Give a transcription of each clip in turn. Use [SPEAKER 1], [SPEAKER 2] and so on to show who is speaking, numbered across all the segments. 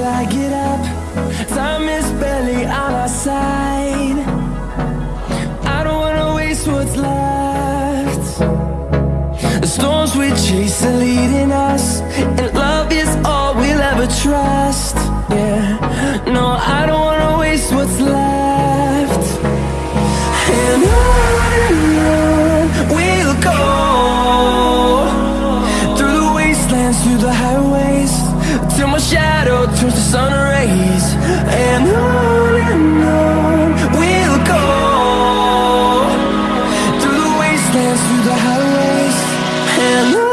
[SPEAKER 1] till I get up. Time is barely on our side. I don't wanna waste what's left. The storms we chase are leading us, and love is all we'll ever trust. Yeah, no, I don't shadow turns to sun rays. And on and on we'll go through the wastelands, through the highways, and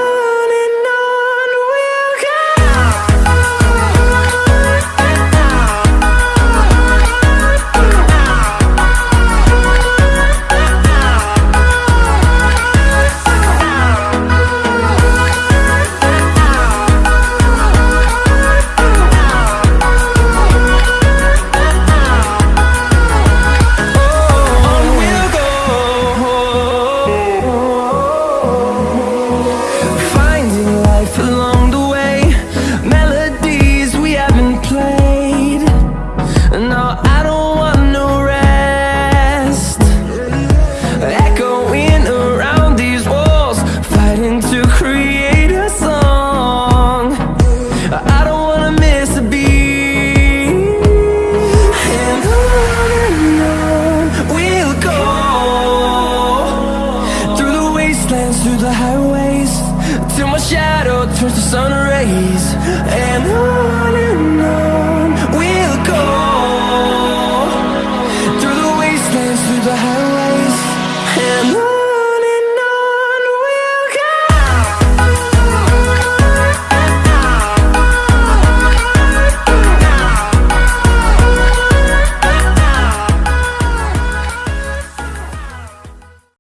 [SPEAKER 1] through the highways, till my shadow turns to sun rays.